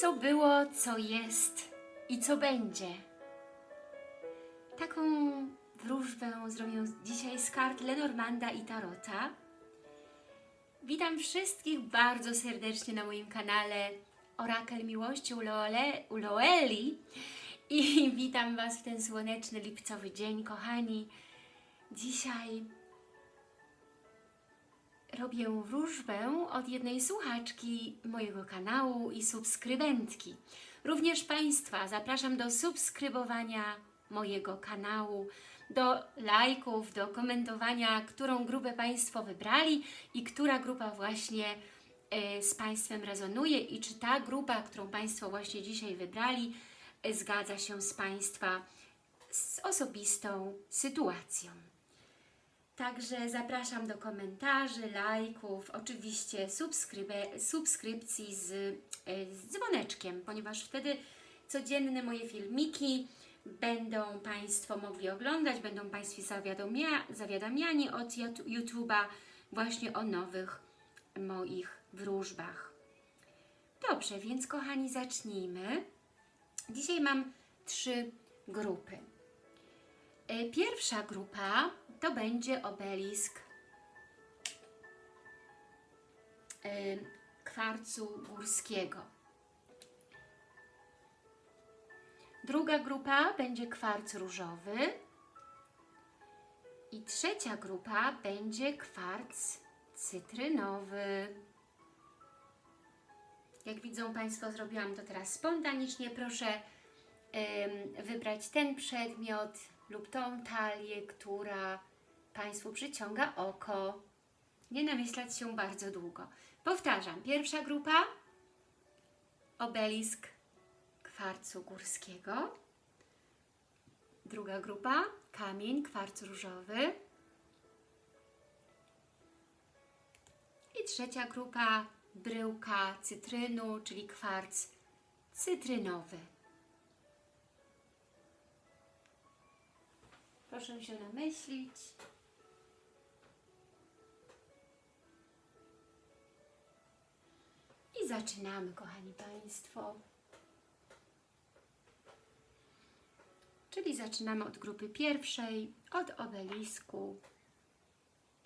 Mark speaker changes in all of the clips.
Speaker 1: co było, co jest i co będzie. Taką wróżbę zrobię dzisiaj z kart Lenormanda i Tarota. Witam wszystkich bardzo serdecznie na moim kanale Orakel Miłości u, Loeli i witam Was w ten słoneczny lipcowy dzień, kochani. Dzisiaj robię wróżbę od jednej słuchaczki mojego kanału i subskrybentki. Również Państwa zapraszam do subskrybowania mojego kanału, do lajków, do komentowania, którą grupę Państwo wybrali i która grupa właśnie e, z Państwem rezonuje i czy ta grupa, którą Państwo właśnie dzisiaj wybrali, e, zgadza się z Państwa z osobistą sytuacją. Także zapraszam do komentarzy, lajków, oczywiście subskrybe- subskrypcji z, e, z dzwoneczkiem, ponieważ wtedy codzienne moje filmiki będą Państwo mogli oglądać, będą Państwo zawiadomia, zawiadamiani od YouTube'a właśnie o nowych moich wróżbach. Dobrze, więc kochani zacznijmy. Dzisiaj mam trzy grupy. E, Pierwsza grupa to będzie obelisk kwarcu górskiego. Druga grupa będzie kwarc różowy. I trzecia grupa będzie kwarc cytrynowy. Jak widzą Państwo, zrobiłam to teraz spontanicznie. Proszę wybrać ten przedmiot lub tą talię, która Państwu przyciąga oko. Nie namyślać się bardzo długo. Powtarzam, pierwsza grupa obelisk kwarcu górskiego. Druga grupa kamień kwarc różowy. I trzecia grupa bryłka cytrynu, czyli kwarc cytrynowy. Proszę się namyślić. Zaczynamy, kochani Państwo. Czyli zaczynamy od grupy pierwszej, od obelisku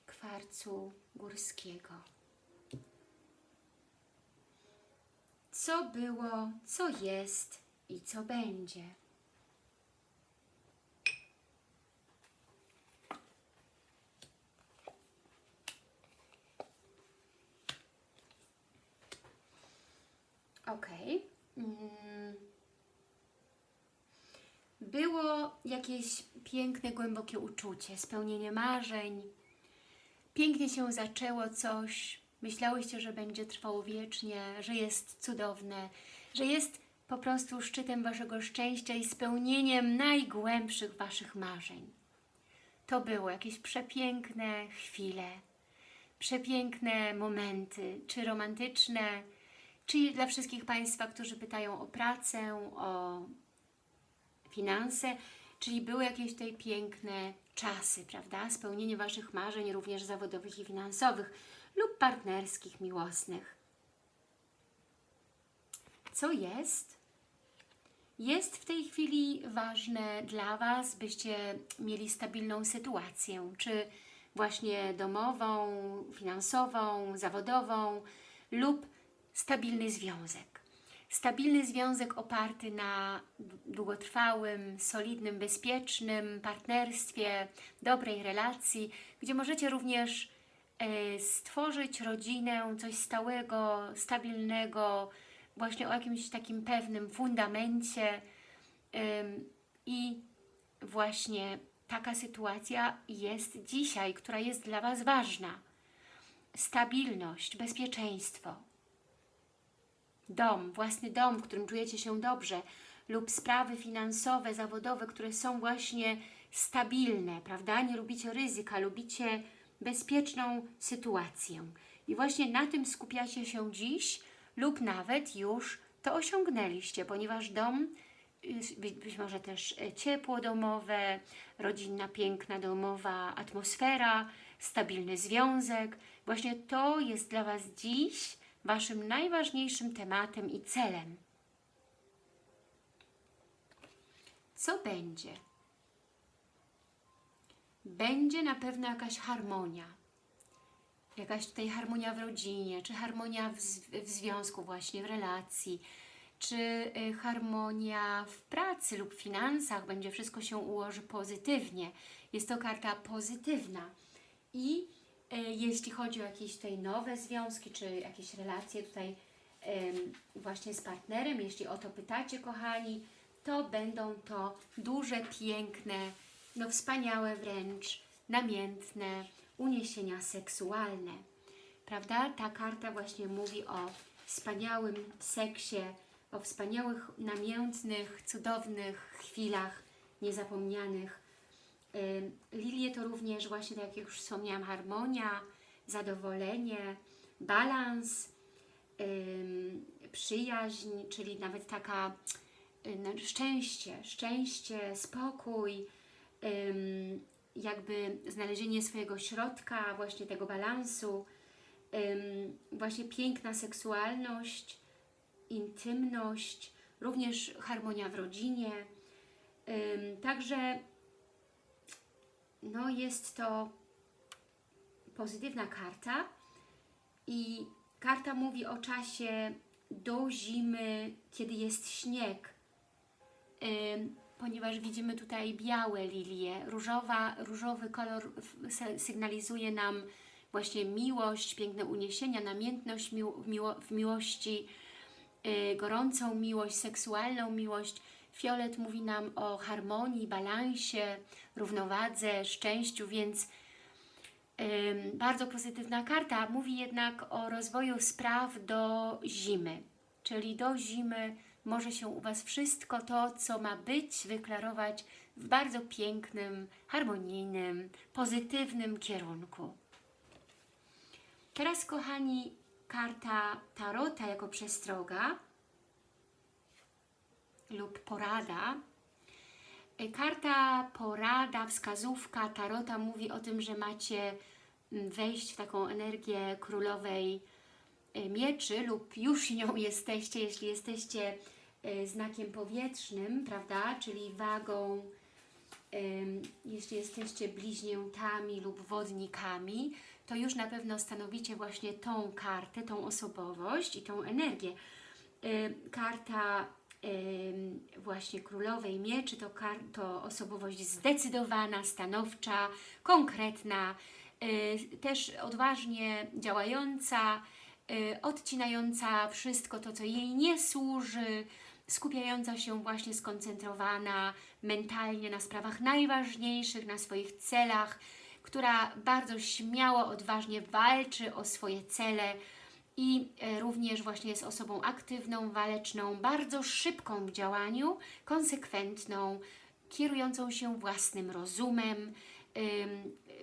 Speaker 1: kwarcu górskiego. Co było, co jest i co będzie. Ok. Mm. Było jakieś piękne, głębokie uczucie, spełnienie marzeń. Pięknie się zaczęło coś. Myślałyście, że będzie trwało wiecznie, że jest cudowne, że jest po prostu szczytem Waszego szczęścia i spełnieniem najgłębszych Waszych marzeń. To było jakieś przepiękne chwile, przepiękne momenty, czy romantyczne, czy dla wszystkich Państwa, którzy pytają o pracę, o finanse, czyli były jakieś tutaj piękne czasy, prawda? Spełnienie Waszych marzeń, również zawodowych i finansowych lub partnerskich, miłosnych. Co jest? Jest w tej chwili ważne dla Was, byście mieli stabilną sytuację, czy właśnie domową, finansową, zawodową lub stabilny związek. Stabilny związek oparty na długotrwałym, solidnym, bezpiecznym partnerstwie, dobrej relacji, gdzie możecie również e, stworzyć rodzinę, coś stałego, stabilnego, właśnie o jakimś takim pewnym fundamencie i właśnie taka sytuacja jest dzisiaj, która jest dla Was ważna. Stabilność, bezpieczeństwo, dom, własny dom, w którym czujecie się dobrze lub sprawy finansowe, zawodowe, które są właśnie stabilne, prawda? Nie lubicie ryzyka, lubicie bezpieczną sytuację. I właśnie na tym skupiacie się dziś lub nawet już to osiągnęliście, ponieważ dom, y, być, może też e, ciepło domowe, rodzinna, piękna domowa atmosfera, stabilny związek, właśnie to jest dla Was dziś Waszym najważniejszym tematem i celem. Co będzie? Będzie na pewno jakaś harmonia. Jakaś tutaj harmonia w rodzinie, czy harmonia w, w związku właśnie, w relacji, czy y, harmonia w pracy lub finansach, będzie wszystko się ułoży pozytywnie. Jest to karta pozytywna i jeśli chodzi o jakieś tutaj nowe związki, czy jakieś relacje tutaj właśnie z partnerem, jeśli o to pytacie, kochani, to będą to duże, piękne, no wspaniałe wręcz, namiętne uniesienia seksualne. Prawda? Ta karta właśnie mówi o wspaniałym seksie, o wspaniałych, namiętnych, cudownych chwilach niezapomnianych. Lilie to również właśnie, tak jak już wspomniałam, harmonia, zadowolenie, balans, przyjaźń, czyli nawet taka no, szczęście, szczęście, spokój, jakby znalezienie swojego środka, właśnie tego balansu, właśnie piękna seksualność, intymność, również harmonia w rodzinie. Także no jest to pozytywna karta i karta mówi o czasie do zimy, kiedy jest śnieg, ponieważ widzimy tutaj białe lilie. Różowa, różowy kolor sygnalizuje nam właśnie miłość, piękne uniesienia, namiętność miło, w miłości, y, gorącą miłość, seksualną miłość. Fiolet mówi nam o harmonii, balansie, równowadze, szczęściu, więc bardzo pozytywna karta. Mówi jednak o rozwoju spraw do zimy, czyli do zimy może się u Was wszystko to, co ma być, wyklarować w bardzo pięknym, harmonijnym, pozytywnym kierunku. Teraz, kochani, karta Tarota jako przestroga lub porada. Y, Karta porada, wskazówka Tarota mówi o tym, że macie mm, wejść w taką energię królowej y, mieczy lub już nią jesteście, jeśli jesteście y, znakiem powietrznym, prawda, czyli wagą, jeśli jesteście bliźniętami lub wodnikami, to już na pewno stanowicie właśnie tą kartę, tą osobowość i tą energię. Karta właśnie królowej mieczy to, to osobowość zdecydowana, stanowcza, konkretna, y, też odważnie działająca, y, odcinająca wszystko to, co jej nie służy, skupiająca się właśnie skoncentrowana mentalnie na sprawach najważniejszych, na swoich celach, która bardzo śmiało, odważnie walczy o swoje cele i e, również właśnie jest osobą aktywną, waleczną, bardzo szybką w działaniu, konsekwentną, kierującą się własnym rozumem,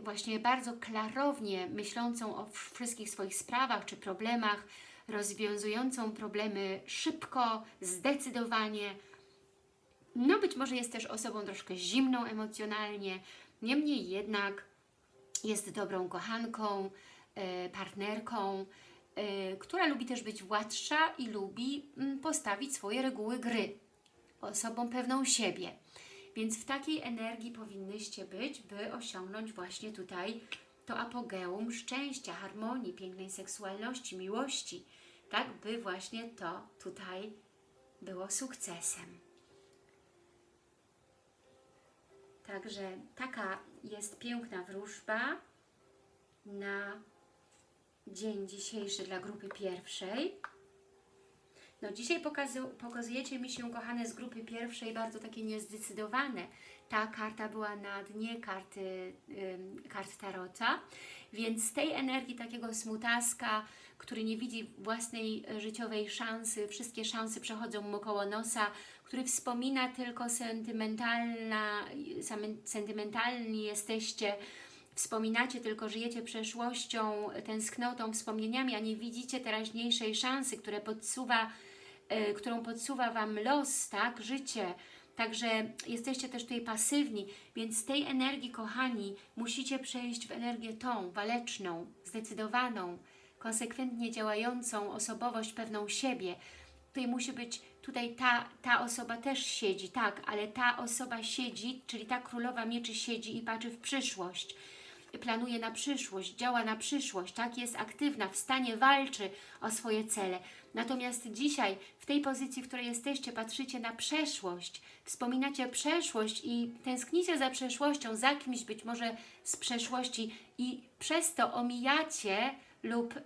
Speaker 1: właśnie bardzo klarownie myślącą o wszystkich swoich sprawach czy problemach, rozwiązującą problemy szybko, zdecydowanie. No być może jest też osobą troszkę zimną emocjonalnie, niemniej jednak jest dobrą kochanką, e, partnerką, która lubi też być władcza i lubi mm, postawić swoje reguły gry. Osobą pewną siebie. Więc w takiej energii powinnyście być, by osiągnąć właśnie tutaj to apogeum szczęścia, harmonii, pięknej seksualności, miłości. Tak, by właśnie to tutaj było sukcesem. Także taka jest piękna wróżba na dzień dzisiejszy dla grupy pierwszej. No dzisiaj pokazu, pokazujecie mi się, kochane, z grupy pierwszej bardzo takie niezdecydowane. Ta karta była na dnie karty, ym, kart Tarota, więc z tej energii takiego smutaska, który nie widzi własnej życiowej szansy, wszystkie szanse przechodzą mu koło nosa, który wspomina tylko sentymentalna, sentymentalni jesteście, wspominacie tylko, żyjecie przeszłością, tęsknotą, wspomnieniami, a nie widzicie teraźniejszej szansy, które podsuwa, e, którą podsuwa Wam los, tak, życie. Także jesteście też tutaj pasywni, więc z tej energii, kochani, musicie przejść w energię tą, waleczną, zdecydowaną, konsekwentnie działającą osobowość pewną siebie. tutaj musi być, tutaj ta, ta osoba też siedzi, tak, ale ta osoba siedzi, czyli ta królowa mieczy siedzi i patrzy w przyszłość planuje na przyszłość, działa na przyszłość, tak, jest aktywna, w stanie walczy o swoje cele. Natomiast dzisiaj, w tej pozycji, w której jesteście, patrzycie na przeszłość, wspominacie przeszłość i tęsknicie za przeszłością, za kimś być może z przeszłości i przez to omijacie lub ym,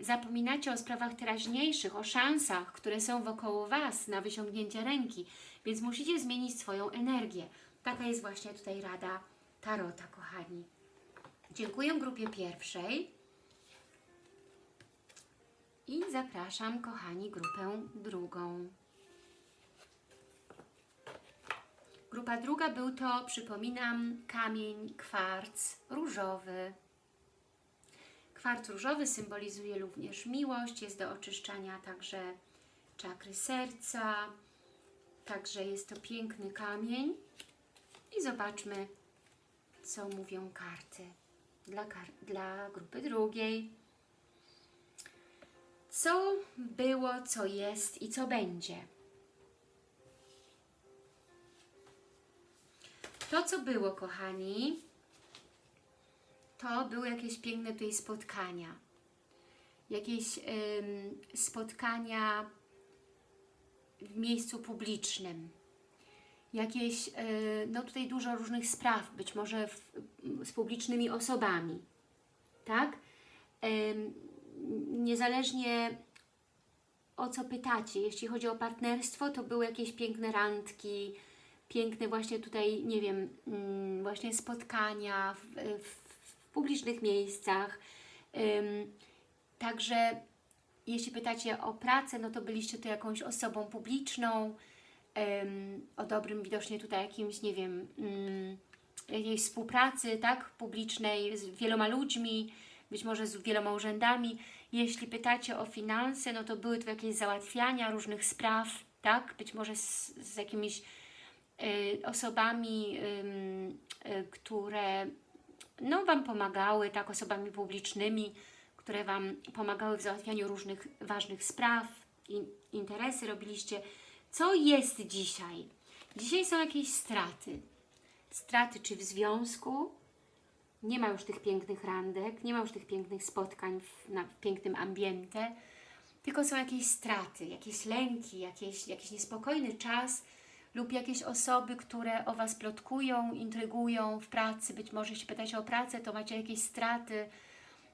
Speaker 1: zapominacie o sprawach teraźniejszych, o szansach, które są wokoło Was na wyciągnięcie ręki, więc musicie zmienić swoją energię. Taka jest właśnie tutaj rada Tarota, kochani. Dziękuję grupie pierwszej i zapraszam, kochani, grupę drugą. Grupa druga był to, przypominam, kamień, kwarc różowy. Kwarc różowy symbolizuje również miłość, jest do oczyszczania także czakry serca, także jest to piękny kamień. I zobaczmy, co mówią karty dla, dla grupy drugiej. Co było, co jest i co będzie. To, co było, kochani, to były jakieś piękne tutaj spotkania. Jakieś ym, spotkania w miejscu publicznym. Jakieś, yy, no tutaj dużo różnych spraw, być może w, z publicznymi osobami. Tak? Niezależnie o co pytacie, jeśli chodzi o partnerstwo, to były jakieś piękne randki, piękne właśnie tutaj, nie wiem, mm, właśnie spotkania w, w, w publicznych miejscach. Także jeśli pytacie o pracę, no to byliście tu jakąś osobą publiczną, o dobrym widocznie tutaj jakimś, nie wiem, ym, jakiejś współpracy, tak, publicznej z wieloma ludźmi, być może z wieloma urzędami. Jeśli pytacie o finanse, no to były to jakieś załatwiania różnych spraw, tak, być może z, z jakimiś y, osobami, y, y, które no, Wam pomagały, tak, osobami publicznymi, które Wam pomagały w załatwianiu różnych ważnych spraw, in, interesy robiliście. Co jest dzisiaj? Dzisiaj są jakieś straty. Straty czy w związku, nie ma już tych pięknych randek, nie ma już tych pięknych spotkań w, na, w pięknym ambiente, tylko są jakieś straty, jakieś lęki, jakieś, jakiś niespokojny czas lub jakieś osoby, które o Was plotkują, intrygują w pracy. Być może jeśli pytacie o pracę, to macie jakieś straty,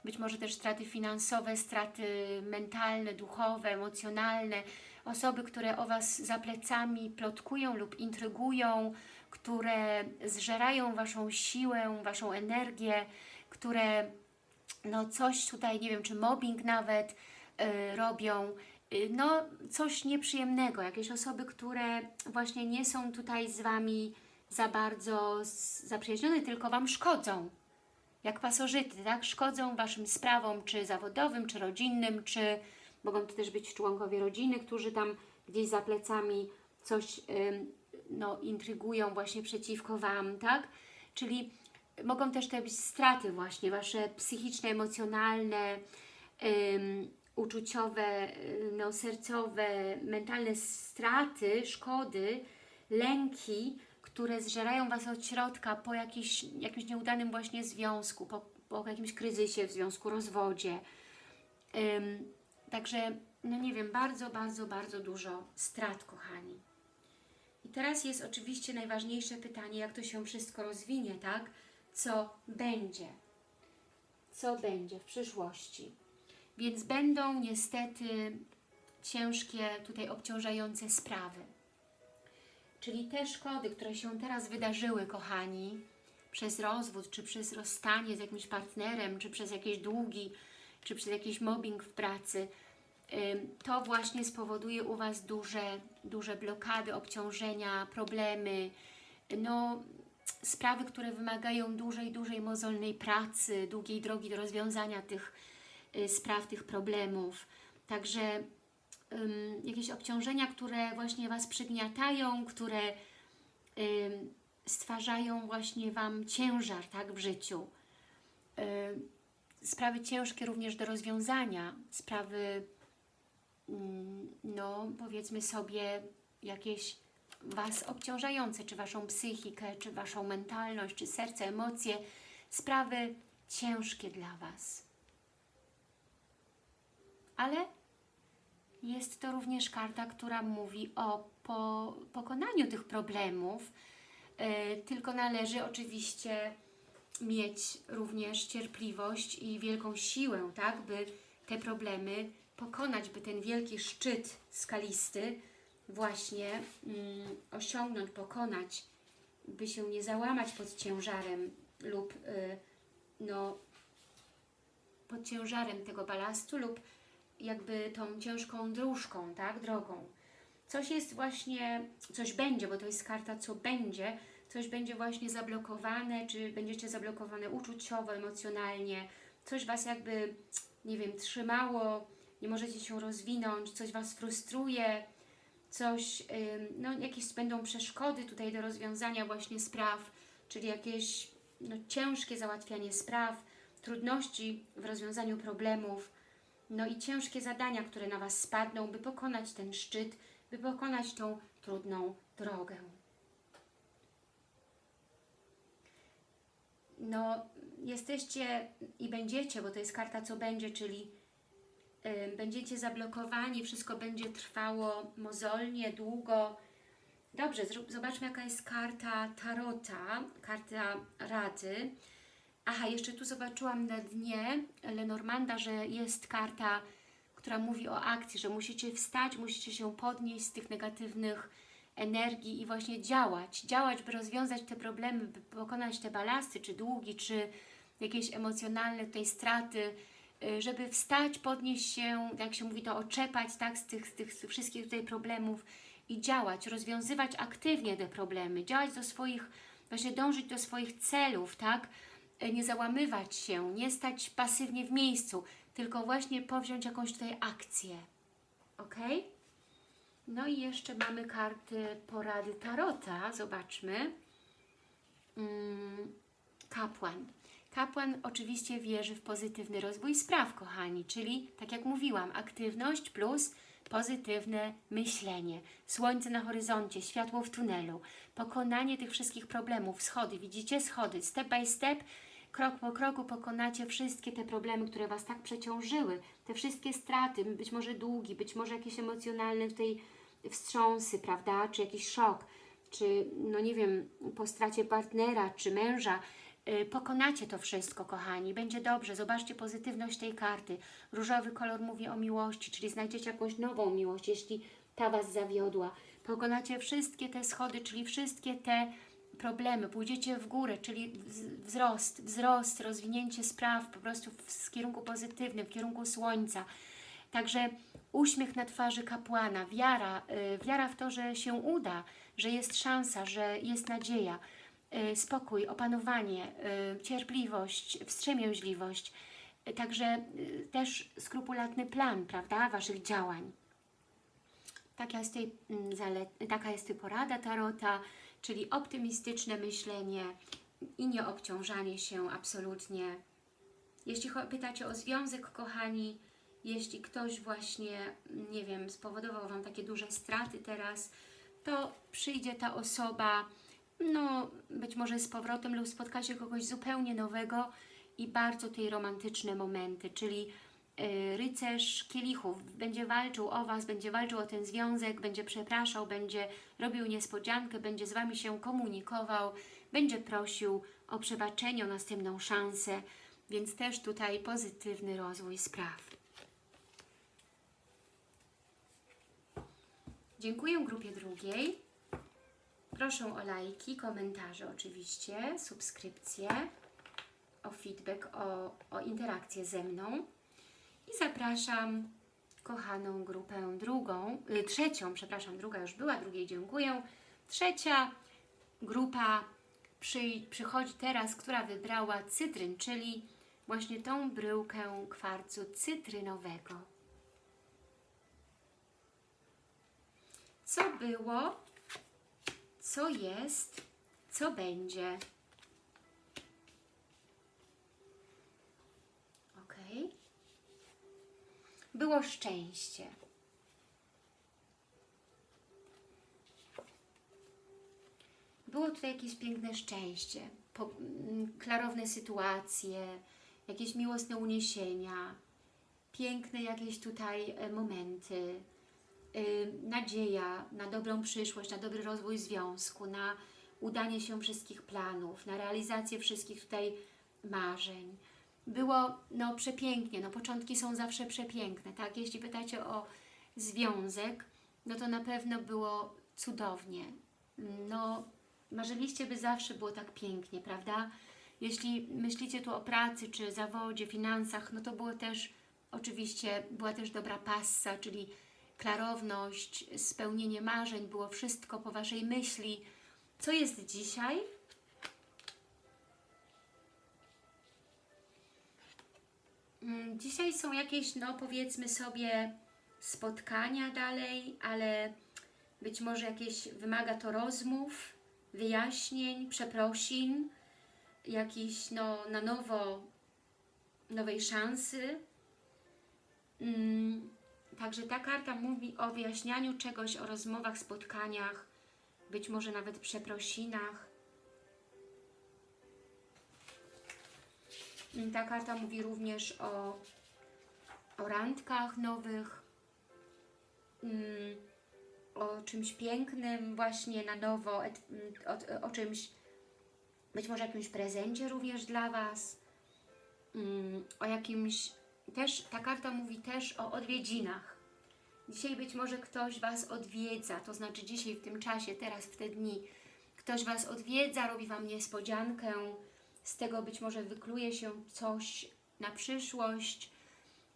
Speaker 1: być może też straty finansowe, straty mentalne, duchowe, emocjonalne. Osoby, które o Was za plecami plotkują lub intrygują, które zżerają Waszą siłę, Waszą energię, które no coś tutaj, nie wiem, czy mobbing nawet y, robią, y, no coś nieprzyjemnego, jakieś osoby, które właśnie nie są tutaj z Wami za bardzo zaprzyjaźnione, tylko Wam szkodzą, jak pasożyty, tak? Szkodzą Waszym sprawom, czy zawodowym, czy rodzinnym, czy mogą to też być członkowie rodziny, którzy tam gdzieś za plecami coś no, intrygują właśnie przeciwko Wam, tak? Czyli mogą też te być straty właśnie, Wasze psychiczne, emocjonalne, ym, uczuciowe, no, sercowe, mentalne straty, szkody, lęki, które zżerają Was od środka po jakiś, jakimś nieudanym właśnie związku, po, po jakimś kryzysie w związku, rozwodzie. Ym, także, no nie wiem, bardzo, bardzo, bardzo dużo strat, kochani. I teraz jest oczywiście najważniejsze pytanie, jak to się wszystko rozwinie, tak? Co będzie? Co będzie w przyszłości? Więc będą niestety ciężkie, tutaj obciążające sprawy. Czyli te szkody, które się teraz wydarzyły, kochani, przez rozwód, czy przez rozstanie z jakimś partnerem, czy przez jakieś długi, czy przez jakiś mobbing w pracy, to właśnie spowoduje u Was duże, duże blokady, obciążenia, problemy, no, sprawy, które wymagają dużej, dużej mozolnej pracy, długiej drogi do rozwiązania tych y, spraw, tych problemów. Także um, jakieś obciążenia, które właśnie Was przygniatają, które um, stwarzają właśnie Wam ciężar tak, w życiu. Um, sprawy ciężkie również do rozwiązania, sprawy mm, no powiedzmy sobie jakieś Was obciążające, czy Waszą psychikę, czy Waszą mentalność, czy serce, emocje, sprawy ciężkie dla Was. Ale jest to również karta, która mówi o po, pokonaniu tych problemów, e, tylko należy oczywiście mieć również cierpliwość i wielką siłę, tak, by te problemy pokonać, by ten wielki szczyt skalisty właśnie mm, osiągnąć, pokonać, by się nie załamać pod ciężarem lub y, no, pod ciężarem tego balastu lub jakby tą ciężką dróżką, tak, drogą. Coś jest właśnie, coś będzie, bo to jest karta co będzie, coś będzie właśnie zablokowane, czy będziecie zablokowane uczuciowo, emocjonalnie, coś Was jakby, nie wiem, trzymało, nie możecie się rozwinąć, coś Was frustruje, coś, no jakieś będą przeszkody tutaj do rozwiązania właśnie spraw, czyli jakieś no, ciężkie załatwianie spraw, trudności w rozwiązaniu problemów, no i ciężkie zadania, które na Was spadną, by pokonać ten szczyt, by pokonać tą trudną drogę. No, jesteście i będziecie, bo to jest karta co będzie, czyli y, będziecie zablokowani, wszystko będzie trwało mozolnie, długo. Dobrze, zobaczmy jaka jest karta Tarota, karta Rady. Aha, jeszcze tu zobaczyłam na dnie Lenormanda, że jest karta, która mówi o akcji, że musicie wstać, musicie się podnieść z tych negatywnych energii i właśnie działać. Działać, by rozwiązać te problemy, by pokonać te balasty, czy długi, czy jakieś emocjonalne tutaj straty, y, żeby wstać, podnieść się, jak się mówi to, oczepać tak, z, tych, z tych wszystkich tutaj problemów i działać, rozwiązywać aktywnie te problemy, działać do swoich, właśnie dążyć do swoich celów, tak, Y, nie załamywać się, nie stać pasywnie w miejscu, tylko właśnie powziąć jakąś tutaj akcję. Ok? No i jeszcze mamy karty porady Tarota. Zobaczmy. Mm, kapłan. Kapłan oczywiście wierzy w pozytywny rozwój spraw, kochani, czyli tak jak mówiłam, aktywność plus pozytywne myślenie. Słońce na horyzoncie, światło w tunelu, pokonanie tych wszystkich problemów, schody, widzicie? Schody, step by step, krok po kroku pokonacie wszystkie te problemy, które Was tak przeciążyły, te wszystkie straty, być może długi, być może jakieś emocjonalne tutaj wstrząsy, prawda, czy jakiś szok, czy no nie wiem, po stracie partnera, czy męża, yy, pokonacie to wszystko, kochani, będzie dobrze, zobaczcie pozytywność tej karty. Różowy kolor mówi o miłości, czyli znajdziecie jakąś nową miłość, jeśli ta Was zawiodła. Pokonacie wszystkie te schody, czyli wszystkie te problemy, pójdziecie w górę, czyli wz- wzrost, wzrost, rozwinięcie spraw po prostu w kierunku pozytywnym, w kierunku słońca. Także uśmiech na twarzy kapłana, wiara, y, wiara w to, że się uda, że jest szansa, że jest nadzieja, y, spokój, opanowanie, y, cierpliwość, wstrzemięźliwość. Także też skrupulatny plan, prawda, Waszych działań. Taka jest, tutaj, mm, taka jest tutaj porada Tarota, czyli optymistyczne myślenie i nie obciążanie się absolutnie. Jeśli pytacie o związek, kochani, jeśli ktoś właśnie, nie wiem, spowodował Wam takie duże straty teraz, to przyjdzie ta osoba, no być może z powrotem lub spotkacie kogoś zupełnie nowego i bardzo tej romantyczne momenty, czyli y, rycerz kielichów będzie walczył o Was, będzie walczył o ten związek, będzie przepraszał, będzie robił niespodziankę, będzie z Wami się komunikował, będzie prosił o przebaczenie, o następną szansę, więc też tutaj pozytywny rozwój spraw. Dziękuję grupie drugiej. Proszę o lajki, komentarze oczywiście, subskrypcje, o feedback, o, o interakcję ze mną. I zapraszam kochaną grupę drugą, y, trzecią, przepraszam, druga już była, drugiej dziękuję. Trzecia grupa przy, przychodzi teraz, która wybrała cytryn, czyli właśnie tą bryłkę kwarcu cytrynowego. co było, co jest, co będzie. Ok? Było szczęście. Było tutaj jakieś piękne szczęście, po, m, klarowne sytuacje, jakieś miłosne uniesienia, piękne jakieś tutaj e, momenty, nadzieja na dobrą przyszłość, na dobry rozwój związku, na udanie się wszystkich planów, na realizację wszystkich tutaj marzeń. Było no przepięknie, no początki są zawsze przepiękne, tak? Jeśli pytacie o związek, no to na pewno było cudownie. No, marzyliście, by zawsze było tak pięknie, prawda? Jeśli myślicie tu o pracy, czy zawodzie, finansach, no to było też, oczywiście, była też dobra passa, czyli klarowność, spełnienie marzeń, było wszystko po Waszej myśli. Co jest dzisiaj? Mm, Dzisiaj są jakieś, no powiedzmy sobie, spotkania dalej, ale być może jakieś wymaga to rozmów, wyjaśnień, przeprosin, jakiś no, na nowo, nowej szansy. Mm, Także ta karta mówi o wyjaśnianiu czegoś, o rozmowach, spotkaniach, być może nawet przeprosinach. Ta karta mówi również o, o randkach nowych, mm, o czymś pięknym właśnie na nowo, mm, o, o czymś, być może jakimś prezencie również dla Was, mm, o jakimś, też ta karta mówi też o odwiedzinach. Dzisiaj być może ktoś Was odwiedza, to znaczy dzisiaj w tym czasie, teraz w te dni, ktoś Was odwiedza, robi Wam niespodziankę, z tego być może wykluje się coś na przyszłość,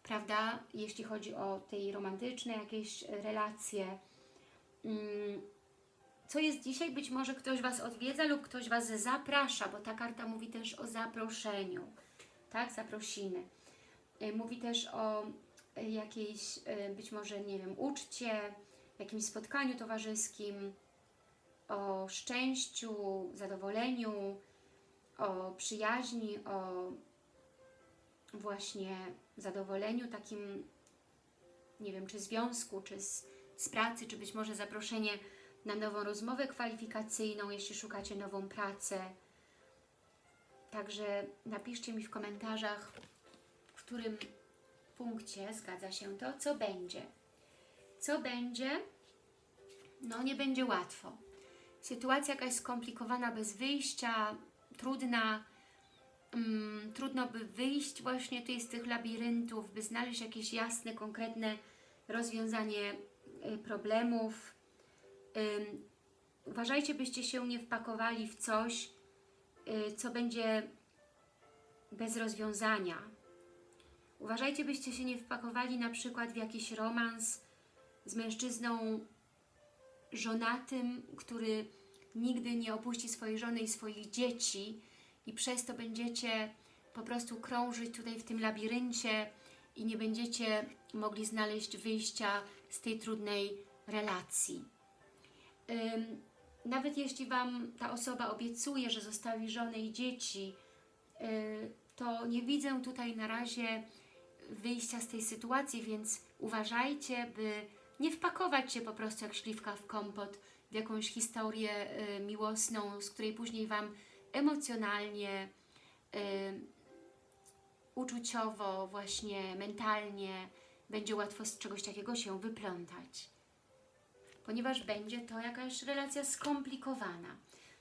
Speaker 1: prawda? Jeśli chodzi o tej romantyczne jakieś relacje. Mm, Co jest dzisiaj? Być może ktoś Was odwiedza lub ktoś Was zaprasza, bo ta karta mówi też o zaproszeniu, tak? Zaprosiny. Y, Mówi też o y, jakiejś, y, być może, nie wiem, uczcie, jakimś spotkaniu towarzyskim, o szczęściu, zadowoleniu, o przyjaźni, o właśnie zadowoleniu takim, nie wiem, czy związku, czy z, z pracy, czy być może zaproszenie na nową rozmowę kwalifikacyjną, jeśli szukacie nową pracę. Także napiszcie mi w komentarzach, którym punkcie zgadza się to, co będzie. Co będzie? No nie będzie łatwo. Sytuacja jakaś skomplikowana, bez wyjścia, trudna, mm, trudno by wyjść właśnie tutaj z tych labiryntów, by znaleźć jakieś jasne, konkretne rozwiązanie y, problemów. Ym, uważajcie, byście się nie wpakowali w coś, y, co będzie bez rozwiązania. Uważajcie, byście się nie wpakowali na przykład w jakiś romans z mężczyzną żonatym, który nigdy nie opuści swojej żony i swoich dzieci i przez to będziecie po prostu krążyć tutaj w tym labiryncie i nie będziecie mogli znaleźć wyjścia z tej trudnej relacji. Ym, nawet jeśli Wam ta osoba obiecuje, że zostawi żonę i dzieci, yy, to nie widzę tutaj na razie wyjścia z tej sytuacji, więc uważajcie, by nie wpakować się po prostu jak śliwka w kompot w jakąś historię y, miłosną, z której później Wam emocjonalnie, y, uczuciowo, właśnie mentalnie będzie łatwo z czegoś takiego się wyplątać. Ponieważ będzie to jakaś relacja skomplikowana.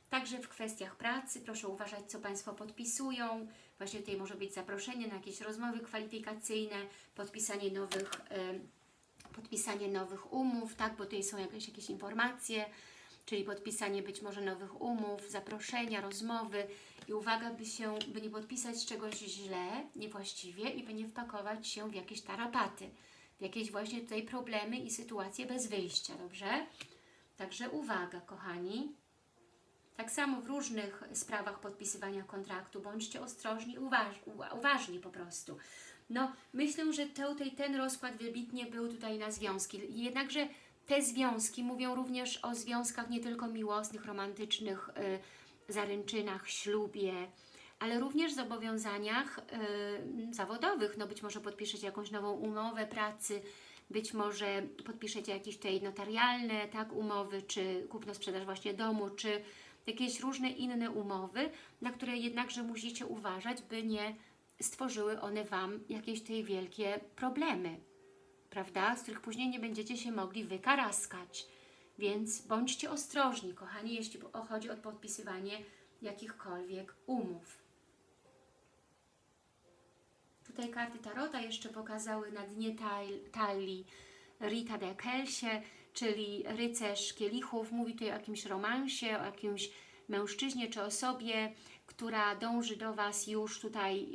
Speaker 1: Także w kwestiach pracy proszę uważać, co Państwo podpisują. Właśnie tutaj może być zaproszenie na jakieś rozmowy kwalifikacyjne, podpisanie nowych, y, podpisanie nowych umów, tak, bo tutaj są jakieś, jakieś informacje, czyli podpisanie być może nowych umów, zaproszenia, rozmowy i uwaga, by się, by nie podpisać czegoś źle, niewłaściwie i by nie wpakować się w jakieś tarapaty, w jakieś właśnie tutaj problemy i sytuacje bez wyjścia, dobrze? Także uwaga, kochani. Tak samo w różnych sprawach podpisywania kontraktu, bądźcie ostrożni, uważ, uwa- uważni po prostu. No, myślę, że tutaj ten rozkład wybitnie był tutaj na związki. Jednakże te związki mówią również o związkach nie tylko miłosnych, romantycznych, y, zaręczynach, ślubie, ale również zobowiązaniach y, zawodowych. No być może podpiszecie jakąś nową umowę pracy, być może podpiszecie jakieś tutaj notarialne tak, umowy, czy kupno-sprzedaż właśnie domu, czy jakieś różne inne umowy, na które jednakże musicie uważać, by nie stworzyły one Wam jakieś tej wielkie problemy, prawda? Z których później nie będziecie się mogli wykaraskać. Więc bądźcie ostrożni, kochani, jeśli chodzi o podpisywanie jakichkolwiek umów. Tutaj karty Tarota jeszcze pokazały na dnie tal- talii Rita de Kelsie, czyli rycerz kielichów. Mówi tutaj o jakimś romansie, o jakimś mężczyźnie czy osobie, która dąży do Was już tutaj,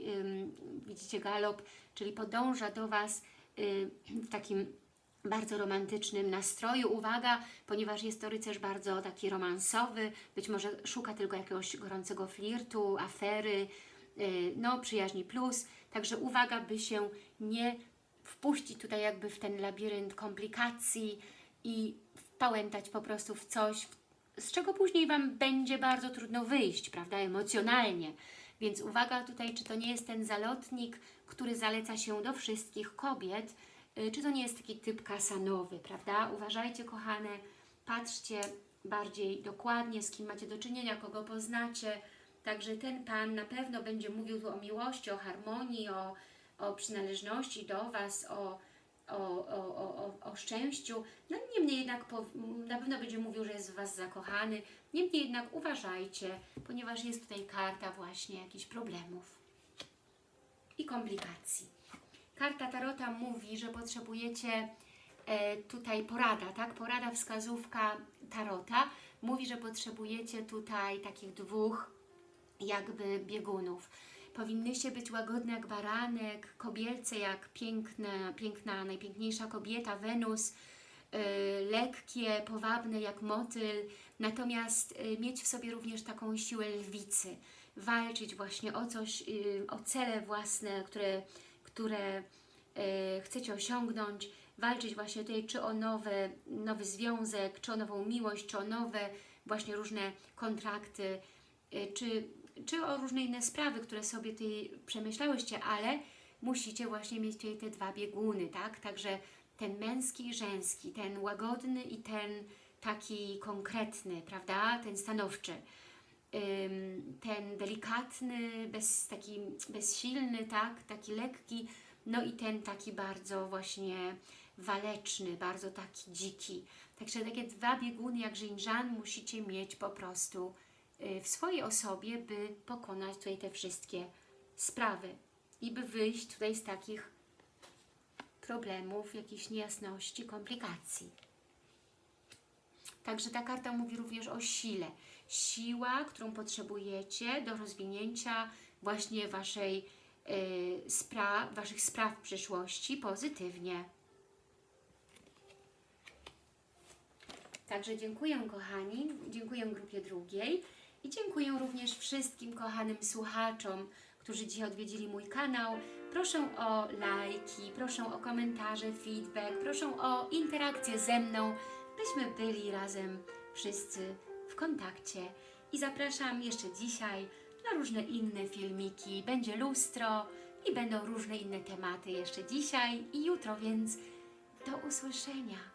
Speaker 1: widzicie galop, czyli podąża do Was w takim bardzo romantycznym nastroju. Uwaga, ponieważ jest to rycerz bardzo taki romansowy, być może szuka tylko jakiegoś gorącego flirtu, afery, y, no przyjaźni plus. Także uwaga, by się nie wpuścić tutaj jakby w ten labirynt komplikacji i wpałętać po prostu w coś, z czego później Wam będzie bardzo trudno wyjść, prawda, emocjonalnie. Więc uwaga tutaj, czy to nie jest ten zalotnik, który zaleca się do wszystkich kobiet, y, czy to nie jest taki typ kasanowy, prawda? Uważajcie, kochane, patrzcie bardziej dokładnie, z kim macie do czynienia, kogo poznacie. Także ten Pan na pewno będzie mówił tu o miłości, o harmonii, o, o przynależności do Was, o, o, o, o, o, szczęściu. No niemniej jednak po, na pewno będzie mówił, że jest w Was zakochany. Niemniej jednak uważajcie, ponieważ jest tutaj karta właśnie jakichś problemów i komplikacji. Karta Tarota mówi, że potrzebujecie e, tutaj porada, tak? Porada, wskazówka Tarota mówi, że potrzebujecie tutaj takich dwóch jakby biegunów. Powinnyście być łagodne jak baranek, kobielce jak piękna, piękna najpiękniejsza kobieta, Wenus, y, lekkie, powabne jak motyl, natomiast y, mieć w sobie również taką siłę lwicy, walczyć właśnie o coś, y, o cele własne, które, które chcecie osiągnąć, walczyć właśnie tutaj czy o nowe, nowy związek, czy o nową miłość, czy o nowe właśnie różne kontrakty, czy, czy o różne inne sprawy, które sobie tutaj przemyślałyście, ale musicie właśnie mieć tutaj te dwa bieguny, tak? Także ten męski i żeński, ten łagodny i ten taki konkretny, prawda? Ten stanowczy. Ten delikatny, bez, taki bezsilny, tak? Taki lekki, no i ten taki bardzo właśnie waleczny, bardzo taki dziki. Także takie dwa bieguny jak Żinżan musicie mieć po prostu w swojej osobie, by pokonać tutaj te wszystkie sprawy i by wyjść tutaj z takich problemów, jakichś niejasności, komplikacji. Także ta karta mówi również o sile. Siła, którą potrzebujecie do rozwinięcia właśnie waszej, y, spra Waszych spraw w przyszłości pozytywnie. Także dziękuję kochani, dziękuję grupie drugiej i dziękuję również wszystkim kochanym słuchaczom, którzy dzisiaj odwiedzili mój kanał. Proszę o lajki, proszę o komentarze, feedback, proszę o interakcję ze mną, byśmy byli razem wszyscy w kontakcie. I zapraszam jeszcze dzisiaj na różne inne filmiki. Będzie lustro i będą różne inne tematy jeszcze dzisiaj i jutro, więc do usłyszenia.